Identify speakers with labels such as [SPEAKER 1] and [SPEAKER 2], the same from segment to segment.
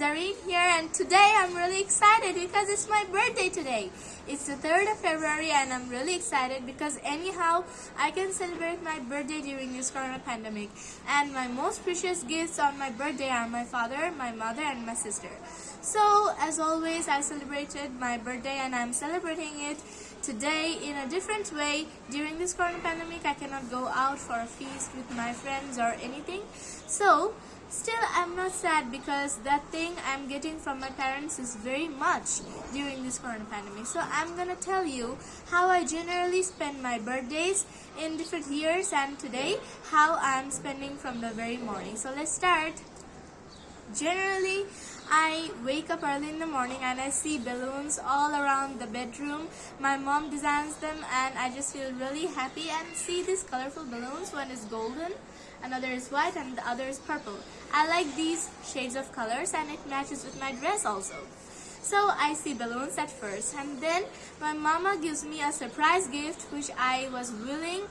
[SPEAKER 1] Zareen here and today I'm really excited because it's my birthday today. It's the 3rd of February and I'm really excited because anyhow I can celebrate my birthday during this corona pandemic and my most precious gifts on my birthday are my father, my mother and my sister. So as always I celebrated my birthday and I'm celebrating it today in a different way. During this corona pandemic I cannot go out for a feast with my friends or anything. So Still, I'm not sad because that thing I'm getting from my parents is very much during this corona pandemic. So I'm gonna tell you how I generally spend my birthdays in different years and today how I'm spending from the very morning. So let's start. Generally, I wake up early in the morning and I see balloons all around the bedroom. My mom designs them and I just feel really happy and see these colorful balloons. One is golden another is white and the other is purple. I like these shades of colors and it matches with my dress also. So I see balloons at first and then my mama gives me a surprise gift which I was willing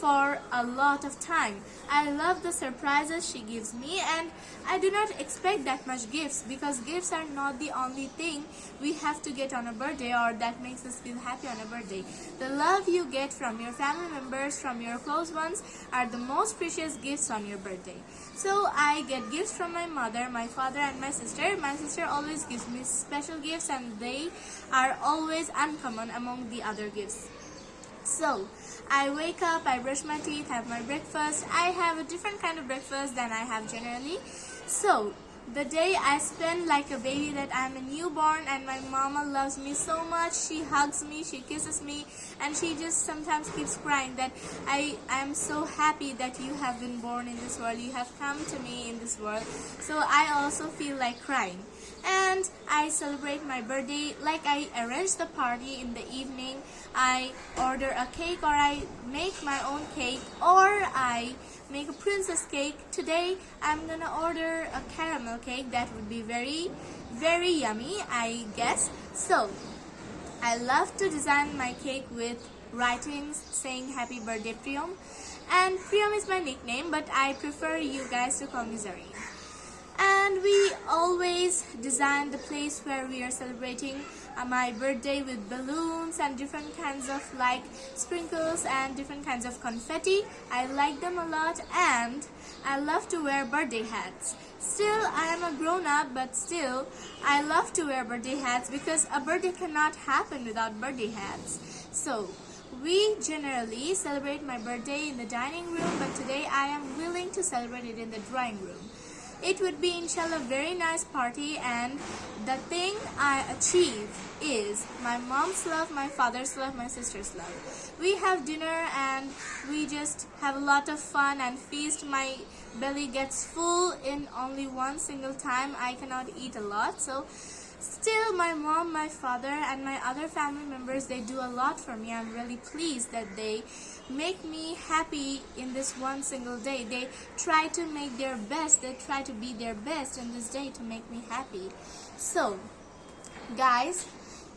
[SPEAKER 1] for a lot of time. I love the surprises she gives me and I do not expect that much gifts because gifts are not the only thing we have to get on a birthday or that makes us feel happy on a birthday. The love you get from your family members, from your close ones are the most precious gifts on your birthday. So I get gifts from my mother, my father and my sister. My sister always gives me special gifts and they are always uncommon among the other gifts. So, I wake up, I brush my teeth, have my breakfast. I have a different kind of breakfast than I have generally. So, the day I spend like a baby that I'm a newborn and my mama loves me so much. She hugs me, she kisses me and she just sometimes keeps crying that I am so happy that you have been born in this world. You have come to me in this world. So I also feel like crying and I celebrate my birthday like I arrange the party in the evening. I order a cake or I make my own cake or I make a princess cake. Today I'm gonna order a caramel cake. That would be very very yummy I guess. So I love to design my cake with writings saying happy birthday Priyam and Priyam is my nickname but I prefer you guys to call me Zareen and we always design the place where we are celebrating uh, my birthday with balloons and different kinds of like sprinkles and different kinds of confetti. I like them a lot and I love to wear birthday hats. Still I am a grown-up but still I love to wear birthday hats because a birthday cannot happen without birthday hats. So we generally celebrate my birthday in the dining room but today I am willing to celebrate it in the drawing room it would be inshallah very nice party and the thing I achieve is my mom's love, my father's love, my sister's love. We have dinner and we just have a lot of fun and feast. My belly gets full in only one single time. I cannot eat a lot so Still, my mom, my father, and my other family members, they do a lot for me. I'm really pleased that they make me happy in this one single day. They try to make their best. They try to be their best in this day to make me happy. So, guys,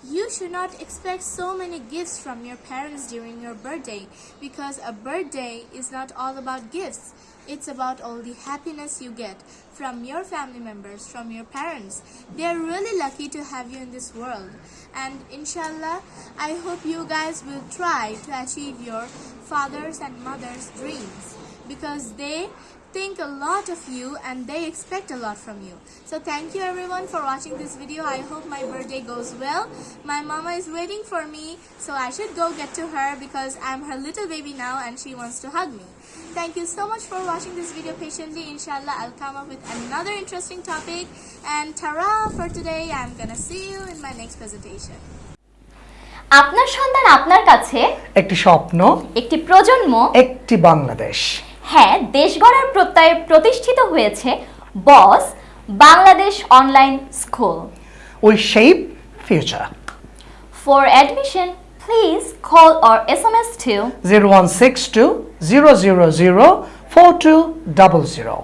[SPEAKER 1] you should not expect so many gifts from your parents during your birthday because a birthday is not all about gifts. It's about all the happiness you get from your family members, from your parents. They are really lucky to have you in this world. And inshallah, I hope you guys will try to achieve your father's and mother's dreams because they think a lot of you and they expect a lot from you. So thank you everyone for watching this video. I hope my birthday goes well. My mama is waiting for me so I should go get to her because I'm her little baby now and she wants to hug me. Thank you so much for watching this video patiently. Inshallah, I'll come up with another interesting topic. And tara for today. I'm gonna see you in my next presentation.
[SPEAKER 2] আপনার সন্তান আপনার কাছে
[SPEAKER 3] একটি স্বপ্ন
[SPEAKER 2] একটি প্রজন্ম
[SPEAKER 3] একটি বাংলাদেশ
[SPEAKER 2] হ্যাঁ দেশ গড়ার প্রত্যয়ে প্রতিষ্ঠিত হয়েছে boss Bangladesh online school.
[SPEAKER 3] We shape future
[SPEAKER 2] for admission please call or S M S two
[SPEAKER 3] zero one six two zero zero zero four two double zero